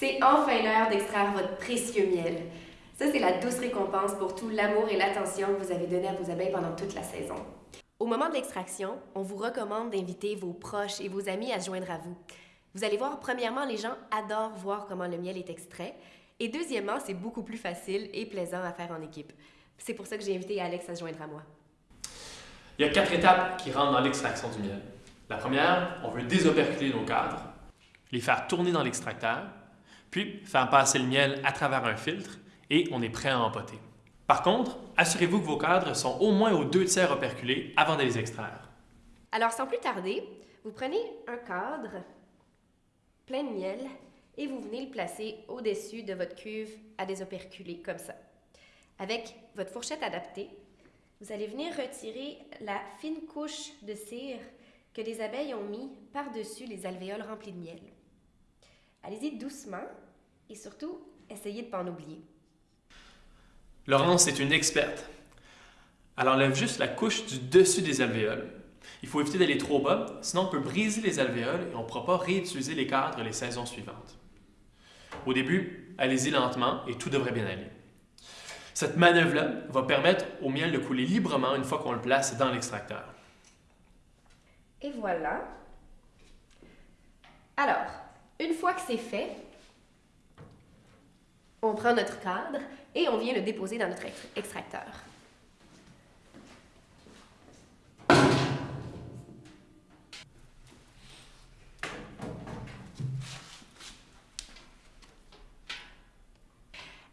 C'est enfin l'heure d'extraire votre précieux miel. Ça, c'est la douce récompense pour tout l'amour et l'attention que vous avez donné à vos abeilles pendant toute la saison. Au moment de l'extraction, on vous recommande d'inviter vos proches et vos amis à se joindre à vous. Vous allez voir, premièrement, les gens adorent voir comment le miel est extrait. Et deuxièmement, c'est beaucoup plus facile et plaisant à faire en équipe. C'est pour ça que j'ai invité Alex à se joindre à moi. Il y a quatre étapes qui rentrent dans l'extraction du miel. La première, on veut désoperculer nos cadres, les faire tourner dans l'extracteur, puis faire passer le miel à travers un filtre et on est prêt à empoter. Par contre, assurez-vous que vos cadres sont au moins aux deux tiers operculés avant de les extraire. Alors, sans plus tarder, vous prenez un cadre plein de miel et vous venez le placer au-dessus de votre cuve à désoperculer, comme ça. Avec votre fourchette adaptée, vous allez venir retirer la fine couche de cire que les abeilles ont mis par-dessus les alvéoles remplis de miel. Allez-y doucement et surtout, essayez de ne pas en oublier. Laurence est une experte. Elle enlève juste la couche du dessus des alvéoles. Il faut éviter d'aller trop bas, sinon on peut briser les alvéoles et on ne pourra pas réutiliser les cadres les saisons suivantes. Au début, allez-y lentement et tout devrait bien aller. Cette manœuvre-là va permettre au miel de couler librement une fois qu'on le place dans l'extracteur. Et voilà. Alors, une fois que c'est fait, on prend notre cadre et on vient le déposer dans notre extracteur.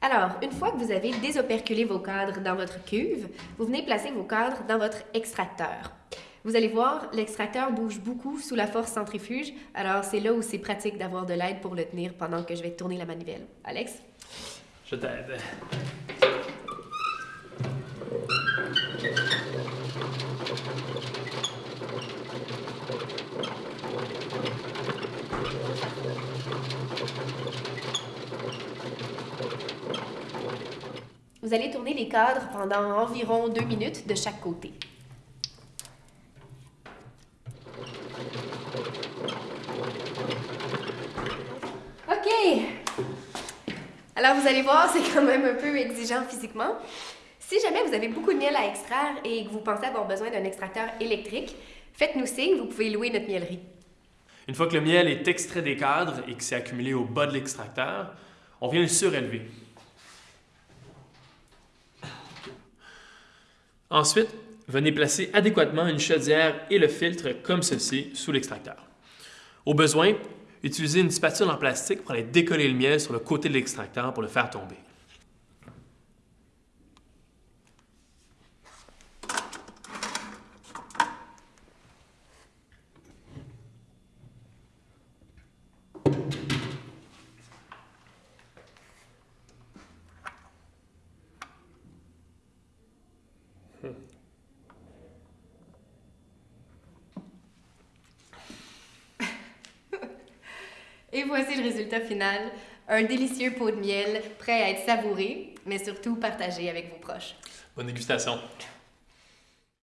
Alors, une fois que vous avez désoperculé vos cadres dans votre cuve, vous venez placer vos cadres dans votre extracteur. Vous allez voir, l'extracteur bouge beaucoup sous la force centrifuge, alors c'est là où c'est pratique d'avoir de l'aide pour le tenir pendant que je vais tourner la manivelle. Alex? Je t'aide. Vous allez tourner les cadres pendant environ deux minutes de chaque côté. Alors, vous allez voir, c'est quand même un peu exigeant physiquement. Si jamais vous avez beaucoup de miel à extraire et que vous pensez avoir besoin d'un extracteur électrique, faites-nous signe, vous pouvez louer notre mielerie. Une fois que le miel est extrait des cadres et que c'est accumulé au bas de l'extracteur, on vient le surélever. Ensuite, venez placer adéquatement une chaudière et le filtre comme ceci sous l'extracteur. Au besoin, utilisez une spatule en plastique pour aller décoller le miel sur le côté de l'extracteur pour le faire tomber. Et voici le résultat final. Un délicieux pot de miel prêt à être savouré, mais surtout partagé avec vos proches. Bonne dégustation!